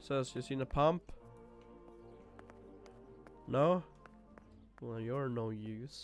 Says you seen a pump? No? Well, you're no use.